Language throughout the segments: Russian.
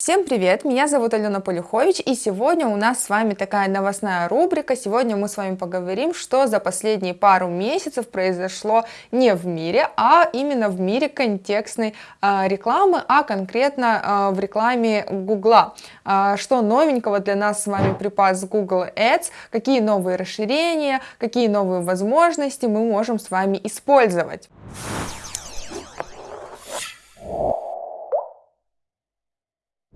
Всем привет, меня зовут Алена Полюхович и сегодня у нас с вами такая новостная рубрика. Сегодня мы с вами поговорим, что за последние пару месяцев произошло не в мире, а именно в мире контекстной э, рекламы, а конкретно э, в рекламе Гугла. Э, что новенького для нас с вами припас Google Ads, какие новые расширения, какие новые возможности мы можем с вами использовать.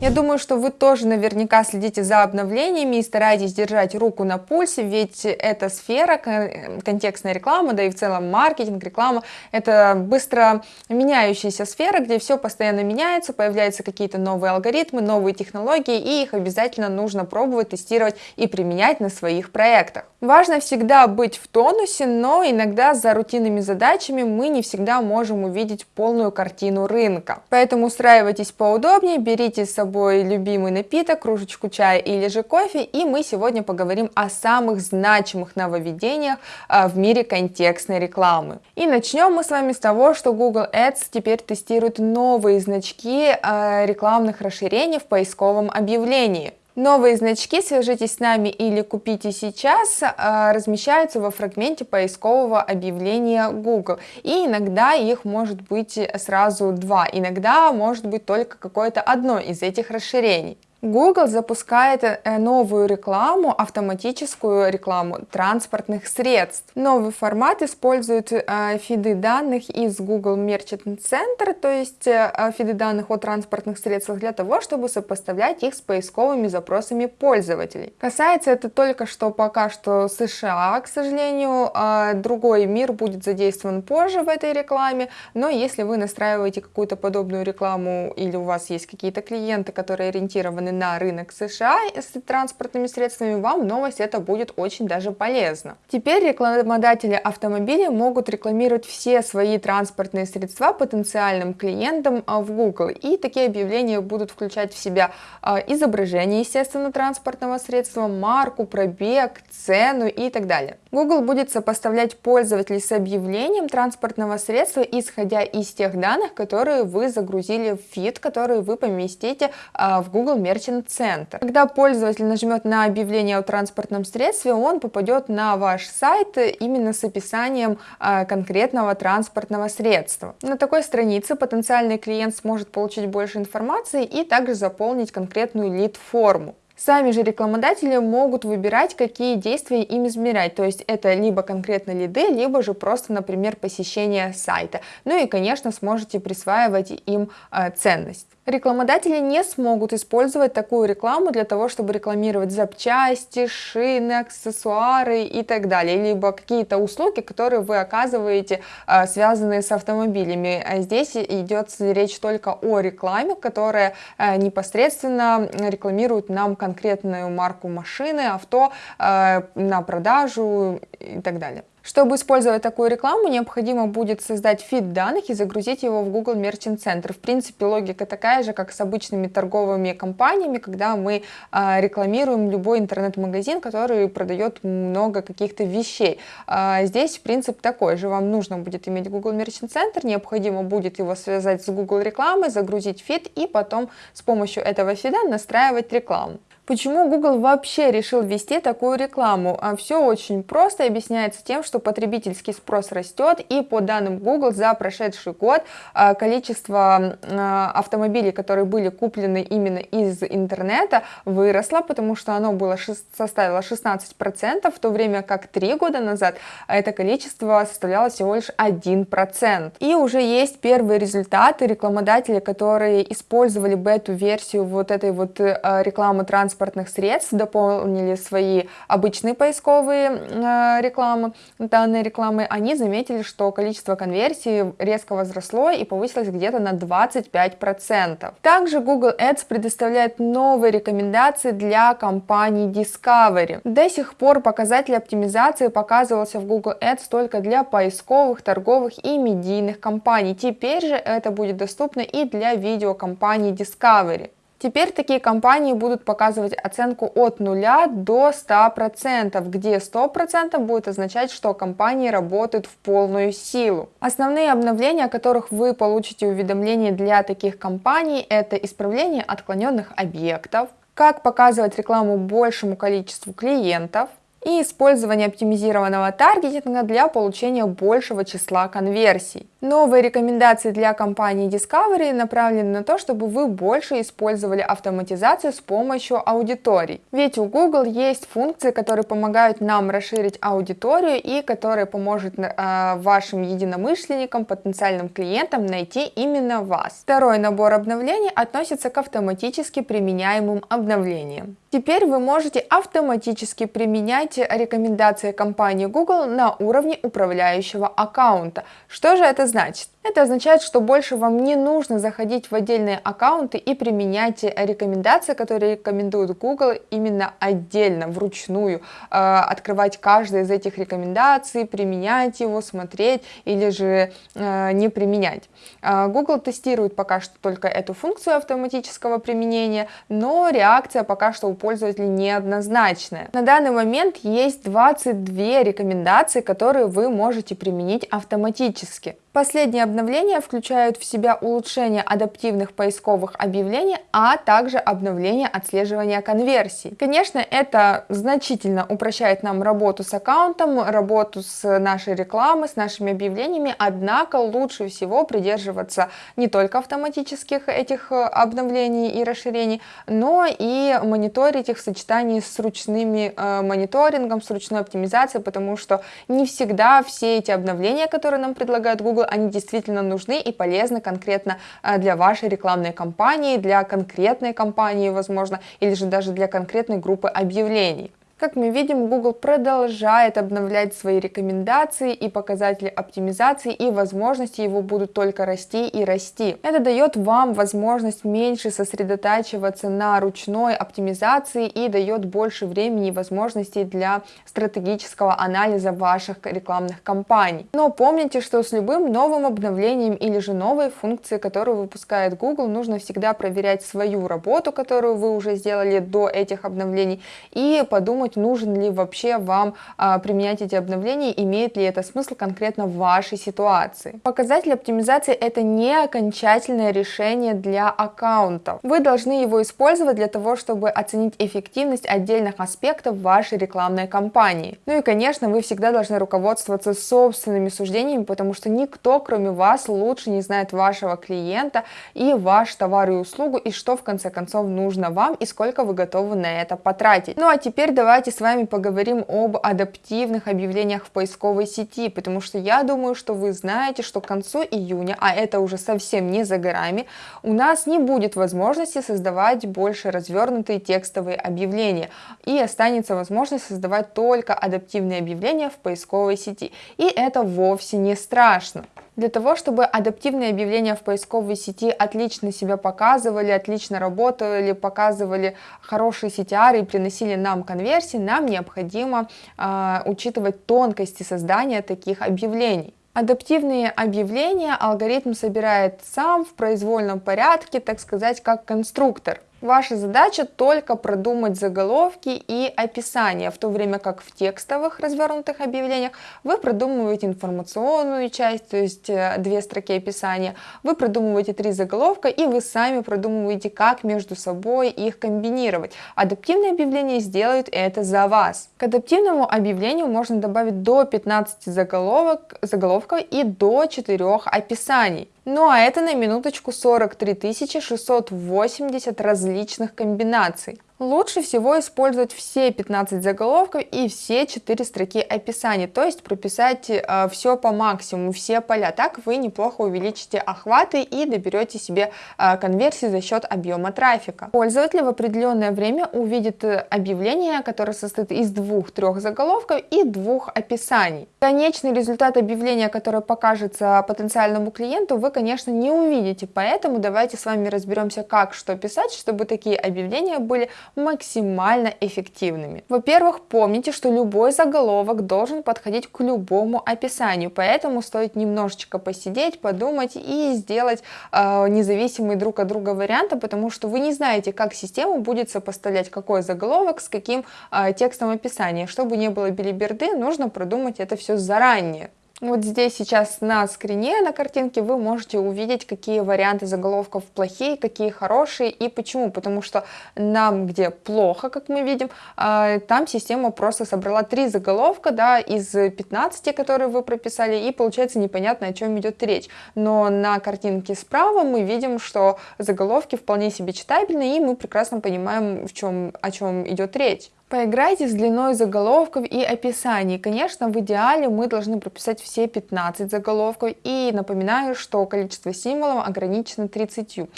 Я думаю, что вы тоже наверняка следите за обновлениями и стараетесь держать руку на пульсе, ведь эта сфера, контекстная реклама, да и в целом маркетинг, реклама, это быстро меняющаяся сфера, где все постоянно меняется, появляются какие-то новые алгоритмы, новые технологии, и их обязательно нужно пробовать, тестировать и применять на своих проектах. Важно всегда быть в тонусе, но иногда за рутинными задачами мы не всегда можем увидеть полную картину рынка. Поэтому устраивайтесь поудобнее, берите с собой собой любимый напиток, кружечку чая или же кофе, и мы сегодня поговорим о самых значимых нововведениях а, в мире контекстной рекламы. И начнем мы с вами с того, что Google Ads теперь тестирует новые значки а, рекламных расширений в поисковом объявлении. Новые значки «Свяжитесь с нами» или «Купите сейчас» а, размещаются во фрагменте поискового объявления Google. И иногда их может быть сразу два, иногда может быть только какое-то одно из этих расширений. Google запускает э, новую рекламу, автоматическую рекламу транспортных средств. Новый формат использует э, фиды данных из Google Merchant Center, то есть э, фиды данных о транспортных средствах для того, чтобы сопоставлять их с поисковыми запросами пользователей. Касается это только что пока что США, к сожалению, а другой мир будет задействован позже в этой рекламе, но если вы настраиваете какую-то подобную рекламу или у вас есть какие-то клиенты, которые ориентированы направлены на рынок США с транспортными средствами, вам новость это будет очень даже полезно. Теперь рекламодатели автомобилей могут рекламировать все свои транспортные средства потенциальным клиентам а, в Google. И такие объявления будут включать в себя а, изображение, естественно, транспортного средства, марку, пробег, цену и так далее. Google будет сопоставлять пользователей с объявлением транспортного средства, исходя из тех данных, которые вы загрузили в фид, который вы поместите а, в Google Merchant Merchant Center. Когда пользователь нажмет на объявление о транспортном средстве, он попадет на ваш сайт именно с описанием э, конкретного транспортного средства. На такой странице потенциальный клиент сможет получить больше информации и также заполнить конкретную лид-форму. Сами же рекламодатели могут выбирать, какие действия им измерять, то есть это либо конкретно лиды, либо же просто, например, посещение сайта. Ну и, конечно, сможете присваивать им э, ценность. Рекламодатели не смогут использовать такую рекламу для того, чтобы рекламировать запчасти, шины, аксессуары и так далее, либо какие-то услуги, которые вы оказываете, э, связанные с автомобилями. А здесь идет речь только о рекламе, которая э, непосредственно рекламирует нам конкретно конкретную марку машины, авто э, на продажу и так далее. Чтобы использовать такую рекламу, необходимо будет создать фид данных и загрузить его в Google Merchant Center. В принципе, логика такая же, как с обычными торговыми компаниями, когда мы э, рекламируем любой интернет-магазин, который продает много каких-то вещей. Э, здесь принцип такой же. Вам нужно будет иметь Google Merchant Center, необходимо будет его связать с Google рекламой, загрузить фид и потом с помощью этого фида настраивать рекламу. Почему Google вообще решил ввести такую рекламу? А Все очень просто объясняется тем, что потребительский спрос растет, и по данным Google за прошедший год а, количество а, автомобилей, которые были куплены именно из интернета, выросло, потому что оно было, составило 16%, в то время как три года назад это количество составляло всего лишь 1%. И уже есть первые результаты рекламодателей, которые использовали бету-версию вот этой вот э, рекламы транспорта транспортных средств, дополнили свои обычные поисковые э, рекламы, данные рекламы, они заметили, что количество конверсий резко возросло и повысилось где-то на 25%. Также Google Ads предоставляет новые рекомендации для компании Discovery. До сих пор показатель оптимизации показывался в Google Ads только для поисковых, торговых и медийных компаний. Теперь же это будет доступно и для видеокомпании Discovery. Теперь такие компании будут показывать оценку от 0 до 100%, где 100% будет означать, что компании работают в полную силу. Основные обновления, о которых вы получите уведомления для таких компаний, это исправление отклоненных объектов, как показывать рекламу большему количеству клиентов, и использование оптимизированного таргетинга для получения большего числа конверсий. Новые рекомендации для компании Discovery направлены на то, чтобы вы больше использовали автоматизацию с помощью аудиторий. Ведь у Google есть функции, которые помогают нам расширить аудиторию и которые поможет э, вашим единомышленникам, потенциальным клиентам найти именно вас. Второй набор обновлений относится к автоматически применяемым обновлениям. Теперь вы можете автоматически применять рекомендации компании Google на уровне управляющего аккаунта. Что же это значит? Это означает, что больше вам не нужно заходить в отдельные аккаунты и применять рекомендации, которые рекомендует Google именно отдельно, вручную, э, открывать каждую из этих рекомендаций, применять его, смотреть или же э, не применять. Э, Google тестирует пока что только эту функцию автоматического применения, но реакция пока что у пользователей неоднозначная. На данный момент есть 22 рекомендации, которые вы можете применить автоматически. Последние обновления включают в себя улучшение адаптивных поисковых объявлений, а также обновление отслеживания конверсий. Конечно, это значительно упрощает нам работу с аккаунтом, работу с нашей рекламой, с нашими объявлениями, однако лучше всего придерживаться не только автоматических этих обновлений и расширений, но и мониторить их в сочетании с ручными э, мониторингом, с ручной оптимизацией, потому что не всегда все эти обновления, которые нам предлагает Google, они действительно нужны и полезны конкретно э, для вашей рекламной кампании, для конкретной компании, возможно, или же даже для конкретной группы объявлений. Как мы видим, Google продолжает обновлять свои рекомендации и показатели оптимизации, и возможности его будут только расти и расти. Это дает вам возможность меньше сосредотачиваться на ручной оптимизации и дает больше времени и возможностей для стратегического анализа ваших рекламных кампаний. Но помните, что с любым новым обновлением или же новой функцией, которую выпускает Google, нужно всегда проверять свою работу, которую вы уже сделали до этих обновлений, и подумать, подумать, нужен ли вообще вам а, применять эти обновления, имеет ли это смысл конкретно в вашей ситуации. Показатель оптимизации это не окончательное решение для аккаунтов. Вы должны его использовать для того, чтобы оценить эффективность отдельных аспектов вашей рекламной кампании. Ну и, конечно, вы всегда должны руководствоваться собственными суждениями, потому что никто, кроме вас, лучше не знает вашего клиента и ваш товар и услугу, и что в конце концов нужно вам, и сколько вы готовы на это потратить. Ну а теперь давайте давайте с вами поговорим об адаптивных объявлениях в поисковой сети, потому что я думаю, что вы знаете, что к концу июня, а это уже совсем не за горами, у нас не будет возможности создавать больше развернутые текстовые объявления, и останется возможность создавать только адаптивные объявления в поисковой сети. И это вовсе не страшно. Для того, чтобы адаптивные объявления в поисковой сети отлично себя показывали, отлично работали, показывали хорошие CTR и приносили нам конверсии, нам необходимо э, учитывать тонкости создания таких объявлений. Адаптивные объявления алгоритм собирает сам в произвольном порядке, так сказать, как конструктор. Ваша задача только продумать заголовки и описание, в то время как в текстовых развернутых объявлениях вы продумываете информационную часть, то есть э, две строки описания, вы продумываете три заголовка и вы сами продумываете, как между собой их комбинировать. Адаптивные объявления сделают это за вас. К адаптивному объявлению можно добавить до 15 заголовок, заголовков и до 4 описаний. Ну а это на минуточку 43 680 различных комбинаций. Лучше всего использовать все 15 заголовков и все 4 строки описания, то есть прописать э, все по максимуму, все поля. Так вы неплохо увеличите охваты и доберете себе э, конверсии за счет объема трафика. Пользователь в определенное время увидит э, объявление, которое состоит из двух-трех заголовков и двух описаний. Конечный результат объявления, которое покажется потенциальному клиенту, вы, конечно, не увидите, поэтому давайте с вами разберемся, как что писать, чтобы такие объявления были максимально эффективными. Во-первых, помните, что любой заголовок должен подходить к любому описанию, поэтому стоит немножечко посидеть, подумать и сделать э, независимые друг от друга варианты, потому что вы не знаете, как система будет сопоставлять какой заголовок с каким э, текстом описания. Чтобы не было билиберды, нужно продумать это все заранее. Вот здесь сейчас на скрине, на картинке вы можете увидеть, какие варианты заголовков плохие, какие хорошие и почему. Потому что нам, где плохо, как мы видим, а, там система просто собрала три заголовка да, из 15, которые вы прописали, и получается непонятно, о чем идет речь. Но на картинке справа мы видим, что заголовки вполне себе читабельны, и мы прекрасно понимаем, в чем, о чем идет речь. Поиграйте с длиной заголовков и описаний. Конечно, в идеале мы должны прописать все 15 заголовков. И напоминаю, что количество символов ограничено 30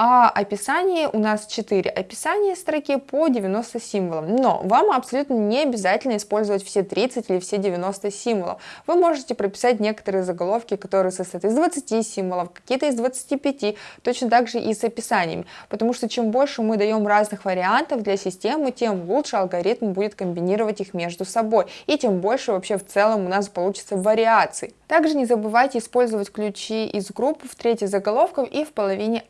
а описание у нас 4 описания строки по 90 символам. Но вам абсолютно не обязательно использовать все 30 или все 90 символов. Вы можете прописать некоторые заголовки, которые состоят из 20 символов, какие-то из 25, точно так же и с описаниями. Потому что чем больше мы даем разных вариантов для системы, тем лучше алгоритм будет комбинировать их между собой. И тем больше вообще в целом у нас получится вариаций. Также не забывайте использовать ключи из групп в трети заголовков и в половине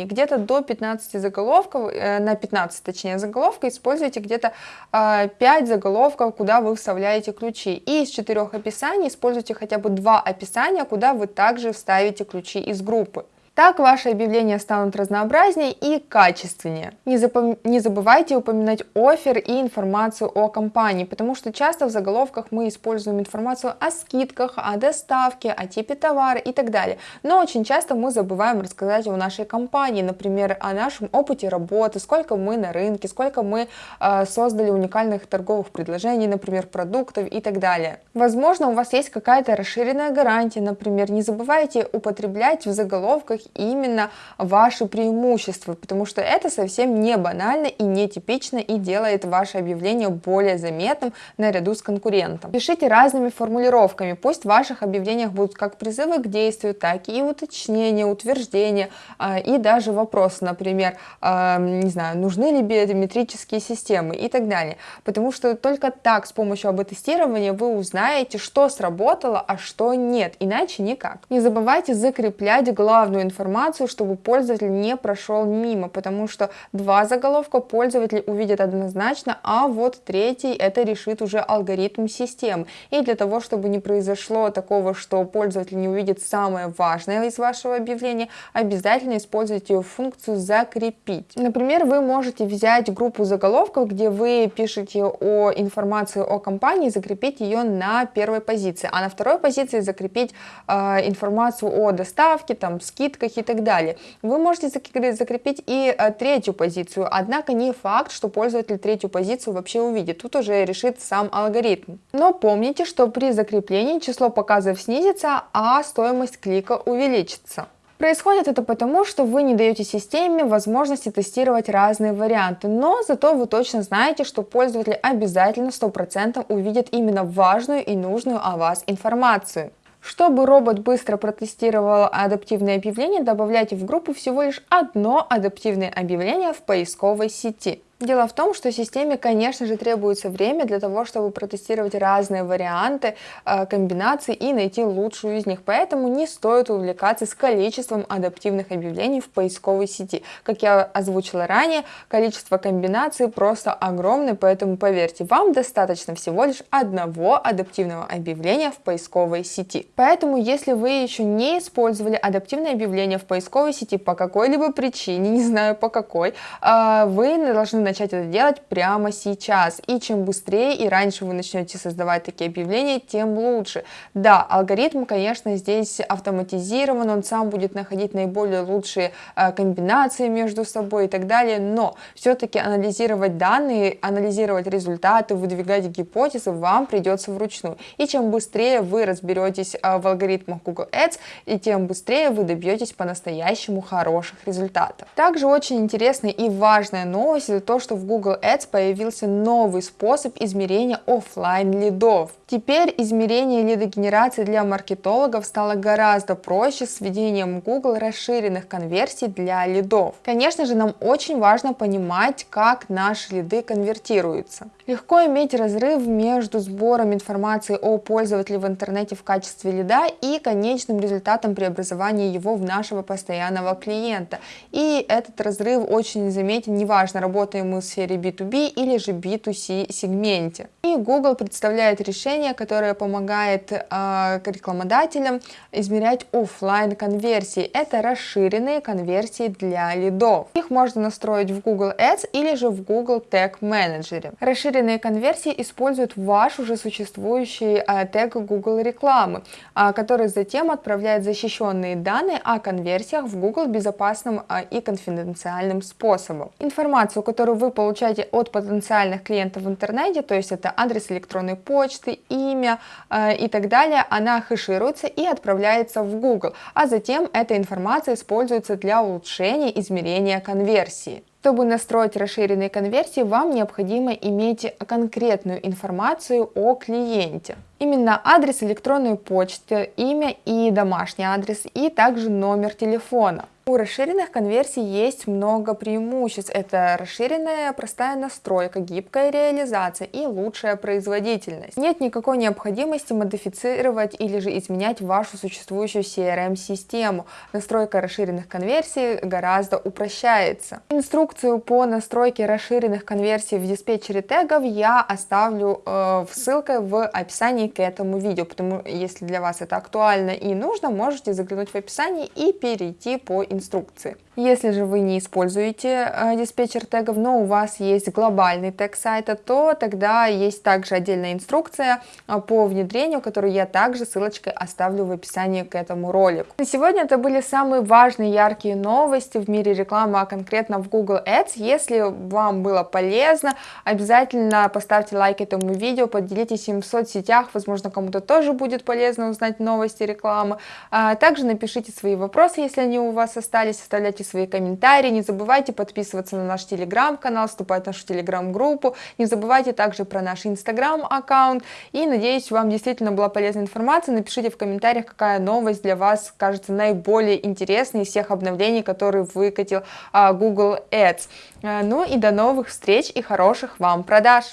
описаний. Где-то до 15 заголовков, э, на 15 точнее заголовка используйте где-то э, 5 заголовков, куда вы вставляете ключи. И из 4 описаний используйте хотя бы 2 описания, куда вы также вставите ключи из группы. Так ваши объявления станут разнообразнее и качественнее. Не, запом... не забывайте упоминать офер и информацию о компании, потому что часто в заголовках мы используем информацию о скидках, о доставке, о типе товара и так далее. Но очень часто мы забываем рассказать о нашей компании, например, о нашем опыте работы, сколько мы на рынке, сколько мы э, создали уникальных торговых предложений, например, продуктов и так далее. Возможно, у вас есть какая-то расширенная гарантия, например, не забывайте употреблять в заголовках именно ваши преимущества, потому что это совсем не банально и не типично и делает ваше объявление более заметным наряду с конкурентом. Пишите разными формулировками, пусть в ваших объявлениях будут как призывы к действию, так и уточнения, утверждения а, и даже вопросы, например, а, не знаю, нужны ли биометрические системы и так далее, потому что только так с помощью АБ-тестирования вы узнаете, что сработало, а что нет, иначе никак. Не забывайте закреплять главную информацию, чтобы пользователь не прошел мимо, потому что два заголовка пользователь увидит однозначно, а вот третий это решит уже алгоритм системы. И для того, чтобы не произошло такого, что пользователь не увидит самое важное из вашего объявления, обязательно используйте функцию «Закрепить». Например, вы можете взять группу заголовков, где вы пишете о информации о компании, закрепить ее на первой позиции, а на второй позиции закрепить э, информацию о доставке, там, скидках, скидках и так далее. Вы можете закрепить и э, третью позицию, однако не факт, что пользователь третью позицию вообще увидит, тут уже решит сам алгоритм. Но помните, что при закреплении число показов снизится, а стоимость клика увеличится. Происходит это потому, что вы не даете системе возможности тестировать разные варианты, но зато вы точно знаете, что пользователь обязательно 100% увидит именно важную и нужную о вас информацию. Чтобы робот быстро протестировал адаптивные объявления, добавляйте в группу всего лишь одно адаптивное объявление в поисковой сети. Дело в том, что системе, конечно же, требуется время для того, чтобы протестировать разные варианты, э, комбинаций и найти лучшую из них. Поэтому не стоит увлекаться с количеством адаптивных объявлений в поисковой сети. Как я озвучила ранее, количество комбинаций просто огромное, поэтому поверьте, вам достаточно всего лишь одного адаптивного объявления в поисковой сети. Поэтому, если вы еще не использовали адаптивное объявление в поисковой сети по какой-либо причине, не знаю по какой, э, вы должны начать это делать прямо сейчас. И чем быстрее и раньше вы начнете создавать такие объявления, тем лучше. Да, алгоритм, конечно, здесь автоматизирован, он сам будет находить наиболее лучшие э, комбинации между собой и так далее, но все-таки анализировать данные, анализировать результаты, выдвигать гипотезы вам придется вручную. И чем быстрее вы разберетесь э, в алгоритмах Google Ads, и тем быстрее вы добьетесь по-настоящему хороших результатов. Также очень интересная и важная новость, это то, что в Google Ads появился новый способ измерения офлайн лидов. Теперь измерение лидогенерации для маркетологов стало гораздо проще с введением Google расширенных конверсий для лидов. Конечно же, нам очень важно понимать, как наши лиды конвертируются. Легко иметь разрыв между сбором информации о пользователе в интернете в качестве лида и конечным результатом преобразования его в нашего постоянного клиента. И этот разрыв очень заметен, неважно, работаем мы в сфере B2B или же B2C сегменте. И Google представляет решение, которое помогает э, рекламодателям измерять офлайн конверсии. Это расширенные конверсии для лидов. Их можно настроить в Google Ads или же в Google Tag Manager. Расширенные конверсии используют ваш уже существующий э, тег Google рекламы, э, который затем отправляет защищенные данные о конверсиях в Google безопасным э, и конфиденциальным способом. Информацию, которую вы получаете от потенциальных клиентов в интернете, то есть это адрес электронной почты, имя э, и так далее, она хэшируется и отправляется в Google, а затем эта информация используется для улучшения измерения конверсии. Чтобы настроить расширенные конверсии, вам необходимо иметь конкретную информацию о клиенте. Именно адрес электронной почты, имя и домашний адрес, и также номер телефона. У расширенных конверсий есть много преимуществ. Это расширенная простая настройка, гибкая реализация и лучшая производительность. Нет никакой необходимости модифицировать или же изменять вашу существующую CRM-систему. Настройка расширенных конверсий гораздо упрощается. Инструкцию по настройке расширенных конверсий в диспетчере тегов я оставлю э, ссылкой в описании к этому видео, потому если для вас это актуально и нужно, можете заглянуть в описание и перейти по инструкции. Если же вы не используете э, диспетчер тегов, но у вас есть глобальный тег сайта, то тогда есть также отдельная инструкция э, по внедрению, которую я также ссылочкой оставлю в описании к этому ролику. На сегодня это были самые важные яркие новости в мире рекламы, а конкретно в Google Ads. Если вам было полезно, обязательно поставьте лайк этому видео, поделитесь им в соцсетях, возможно кому-то тоже будет полезно узнать новости рекламы. А также напишите свои вопросы, если они у вас остались, оставляйте свои комментарии, не забывайте подписываться на наш телеграм-канал, вступать в нашу телеграм-группу, не забывайте также про наш инстаграм-аккаунт, и надеюсь, вам действительно была полезная информация, напишите в комментариях, какая новость для вас кажется наиболее интересной из всех обновлений, которые выкатил а, Google Ads. А, ну и до новых встреч и хороших вам продаж!